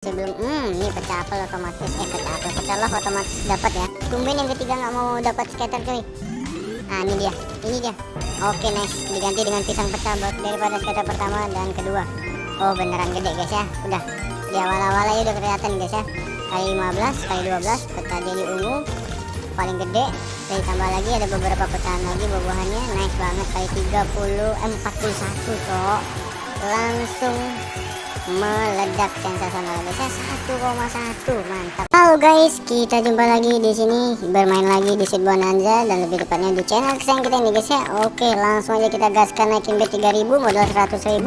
sebelum hmm ini pecah apel otomatis. Eh pecah apel pecah love otomatis dapat ya. Tumben yang ketiga nggak mau dapat scatter cuy. Nah ini dia ini dia. Oke nice. Diganti dengan pisang pecah buat daripada scatter pertama dan kedua. Oh beneran gede guys ya. Udah. Di awal-awal aja udah kelihatan guys ya. Kali 15 kali 12 pecah jadi ungu. Paling gede dan tambah lagi ada beberapa pecahan lagi buah-buahannya. Nice banget kali 30 eh, 41 cok. Langsung meledak sensasional guys ya 1,1 mantap. Halo guys kita jumpa lagi di sini bermain lagi di seed bonanza dan lebih tepatnya di channel kesayangan kita ini guys ya. Oke langsung aja kita gaskan naikin bet 3000 modal 100.000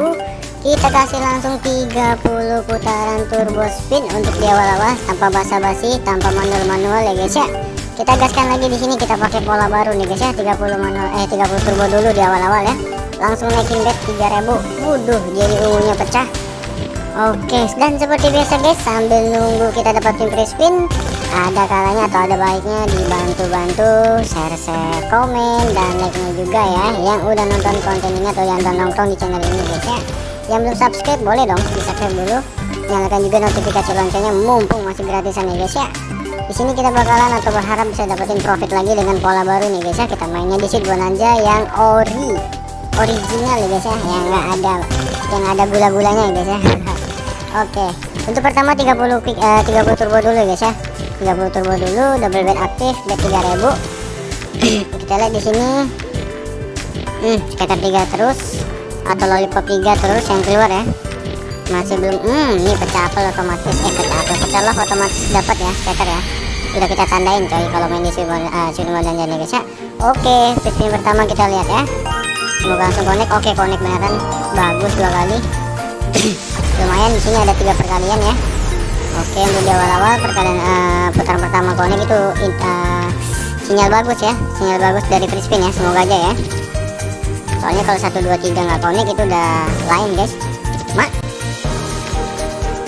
kita kasih langsung 30 putaran turbo spin untuk di awal-awal tanpa basa-basi tanpa manual-manual ya guys ya. Kita gaskan lagi di sini kita pakai pola baru nih guys ya. 30 manual eh 30 turbo dulu di awal-awal ya. Langsung naikin bet 3000 wuduh jadi ungunya pecah Oke, dan seperti biasa guys, sambil nunggu kita dapatin free spin, ada kalanya atau ada baiknya dibantu-bantu share-share, komen, dan like-nya juga ya, yang udah nonton konten ini atau yang udah nongkrong di channel ini guys ya. Yang belum subscribe boleh dong di subscribe dulu, nyalakan juga notifikasi loncengnya mumpung masih gratisan ya guys ya. Di sini kita bakalan atau berharap bisa dapetin profit lagi dengan pola baru nih guys ya. Kita mainnya di seed bonanza yang ori, original ya guys ya, yang nggak ada yang ada gula-gulanya ya guys ya. Oke, untuk pertama 30 quick uh, 30 turbo dulu guys ya. 30 turbo dulu, double bet aktif, bet 3000. Kita lihat di sini. Hmm, scatter 3 terus atau lollipop 3 terus yang keluar ya. Masih belum hmm, ini pecah apel otomatis eh pecah apel pecah love otomatis dapat ya scatter ya. Udah kita tandain coy kalau main di Silmon uh, dan Jani guys ya. Oke, spin pertama kita lihat ya. Semoga langsung connect. Oke, connect beneran. Bagus dua kali. lumayan di sini ada tiga perkalian ya. Oke untuk di awal-awal perkalian uh, putaran pertama konek itu uh, sinyal bagus ya. Sinyal bagus dari free ya. Semoga aja ya. Soalnya kalau satu dua tiga nggak konek itu udah lain guys. Mak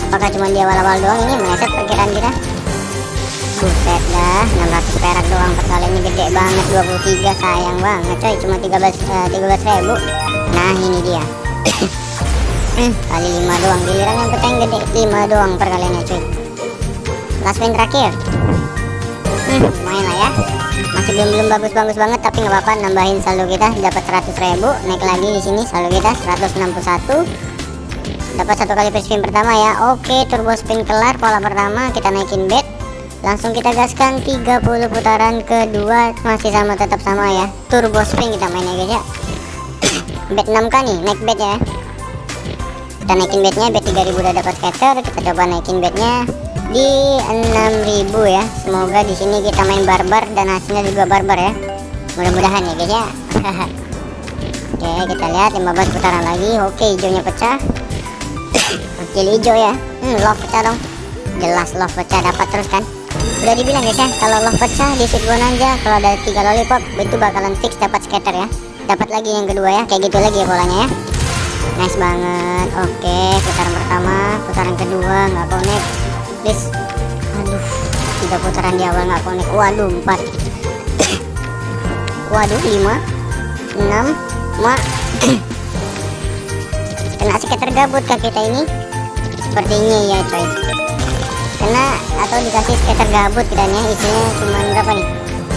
apakah cuma di awal-awal doang ini? Meleset perkiraan kita. Buset dah 600 perak doang perkaliannya gede banget 23 sayang banget coy. Cuma 13 uh, 13 ribu. Nah ini dia hmm, kali 5 doang. Giliran yang peteng gede. 5 doang perkaliannya cuy. Last win terakhir. Hmm, lumayan lah ya. Masih belum belum bagus-bagus banget tapi nggak apa-apa. Nambahin saldo kita dapat 100 ribu. Naik lagi di sini saldo kita 161 dapat satu kali spin pertama ya. Oke turbo spin kelar. Pola pertama kita naikin bet. Langsung kita gaskan 30 putaran kedua. Masih sama tetap sama ya. Turbo spin kita main guys ya. Bet 6k nih? Naik bet ya kita naikin bednya bet 3000 udah dapat scatter kita coba naikin bednya di 6000 ya. Semoga di sini kita main barbar dan hasilnya juga barbar ya. Mudah-mudahan ya guys ya. Oke kita lihat 15 putaran lagi. Oke hijaunya pecah. Oke hijau ya. Hmm, love pecah dong. Jelas love pecah dapat terus kan. Udah dibilang guys ya kalau love pecah di seed bonanza kalau ada tiga lollipop itu bakalan fix dapat scatter ya. Dapat lagi yang kedua ya kayak gitu lagi ya polanya ya nice banget. Oke putaran pertama putaran kedua nggak connect please. Aduh tiga putaran di awal nggak connect waduh empat. Waduh lima. Enam. Mak kena scatter gabut kah kita ini. Sepertinya ya coy. Kena atau dikasih scatter gabut kiranya isinya cuma berapa nih?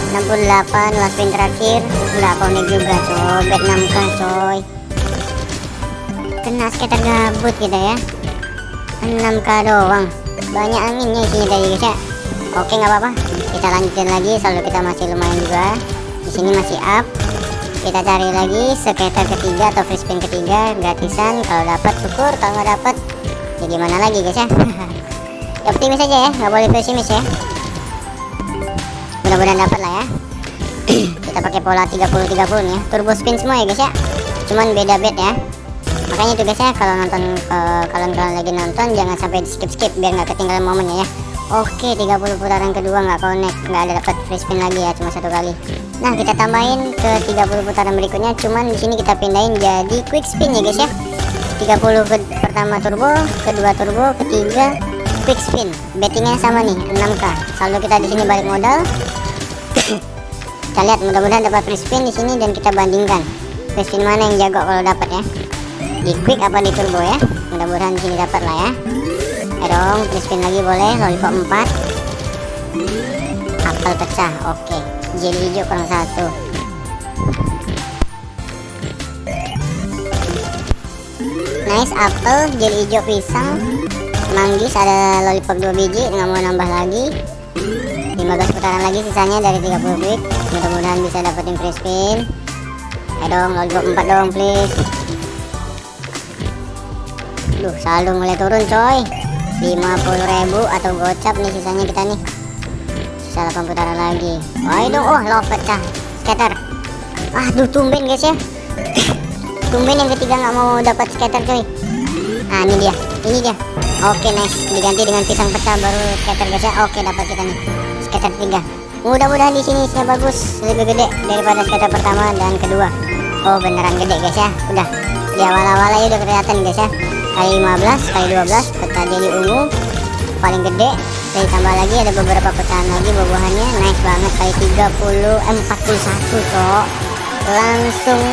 68 last pin terakhir. Nggak connect juga coy. Bet 6k coy kena scatter gabut kita ya. 6k doang. Banyak anginnya isinya tadi guys ya. Oke nggak apa-apa. Kita lanjutin lagi selalu kita masih lumayan juga. Di sini masih up. Kita cari lagi scatter ketiga atau free spin ketiga gratisan. Kalau dapat syukur. Kalau nggak dapat ya gimana lagi guys ya. Optimis aja ya. Nggak boleh pesimis ya. Mudah-mudahan dapat lah ya. Kita pakai pola 30-30 nih ya. Turbo spin semua ya guys ya. Cuman beda bet ya makanya tuh guys ya kalau nonton uh, kalian-kalian lagi nonton jangan sampai di skip skip biar nggak ketinggalan momennya ya. Oke 30 putaran kedua nggak connect nggak ada dapat free spin lagi ya cuma satu kali. Nah kita tambahin ke 30 putaran berikutnya cuman di sini kita pindahin jadi quick spin ya guys ya. 30 ke pertama turbo kedua turbo ketiga quick spin. Bettingnya sama nih 6k saldo kita di sini balik modal. Kita lihat mudah-mudahan dapat free spin di sini dan kita bandingkan. Free spin mana yang jago kalau dapat ya di quick apa di turbo ya? Mudah-mudahan sini dapat lah ya. Free spin lagi boleh lollipop 4 apel pecah oke. Jadi hijau kurang satu. Nice apel jadi hijau pisang. Manggis ada lollipop 2 biji nggak mau nambah lagi. 15 putaran lagi sisanya dari 30 quick. Mudah-mudahan bisa dapetin free spin. Dong lollipop 4 dong please Duh saldo mulai turun coy. 50.000 atau gocap nih sisanya kita nih. Sisa 8 putaran lagi. Wah dong oh love pecah scatter. Aduh tumben guys ya. Tumben yang ketiga nggak mau dapat scatter coy nah ini dia. Ini dia. Oke nice. Diganti dengan pisang pecah baru scatter guys ya. Oke dapat kita nih. Scatter tiga. Mudah-mudahan di sini isinya bagus lebih gede daripada scatter pertama dan kedua. Oh beneran gede guys ya. Udah. Di awal-awal aja udah kelihatan guys ya kali 15 kali 12 peta jadi ungu paling gede. Saya tambah lagi ada beberapa pecahan lagi buah-buahannya nice banget kali 30 eh, 41 cok. Langsung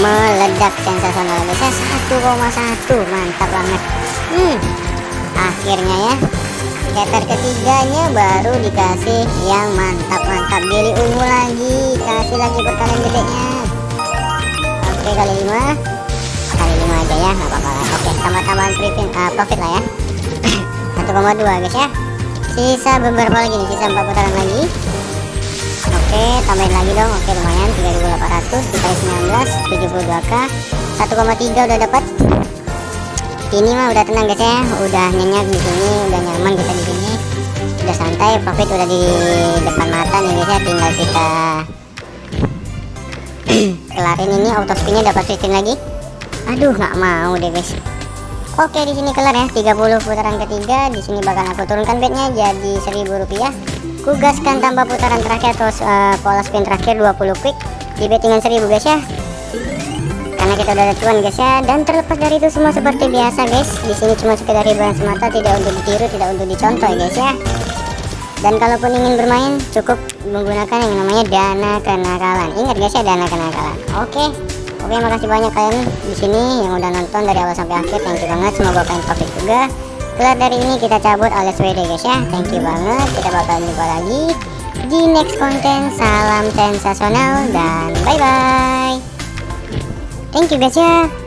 meledak sensasional guys ya 1,1 mantap banget. Hmm akhirnya ya scatter ketiganya baru dikasih yang mantap-mantap jadi ungu lagi kasih lagi perkalian gedenya. Oke kali 5 kali 5 aja ya nggak apa-apa lah. Oke tambah-tambahan uh, profit lah ya. 1,2 guys ya. Sisa beberapa lagi nih sisa 4 putaran lagi. Oke tambahin lagi dong. Oke lumayan 3800 dikali 19 72k 1,3 udah dapat ini mah udah tenang guys ya. Udah nyenyak di sini udah nyaman kita di sini. Udah santai profit udah di depan mata nih guys ya. Tinggal kita kelarin ini auto spinnya dapat spin lagi aduh nggak mau deh guys. Oke di sini kelar ya. 30 putaran ketiga. Di sini bakal aku turunkan bednya jadi 1000 rupiah. Kugaskan tambah putaran terakhir atau uh, pola spin terakhir 20 quick. Di bet dengan 1000 guys ya. Karena kita udah ada cuan guys ya. Dan terlepas dari itu semua seperti biasa guys. Di sini cuma sekedar hiburan semata tidak untuk ditiru tidak untuk dicontoh ya guys ya. Dan kalaupun ingin bermain cukup menggunakan yang namanya dana kenakalan. Ingat guys ya dana kenakalan. Oke Oke makasih banyak kalian di sini yang udah nonton dari awal sampai akhir. Thank you banget. Semoga kalian profit juga. Kelar dari ini kita cabut alias WD guys ya. Thank you banget. Kita bakal jumpa lagi di next konten. Salam sensasional dan bye bye thank you guys ya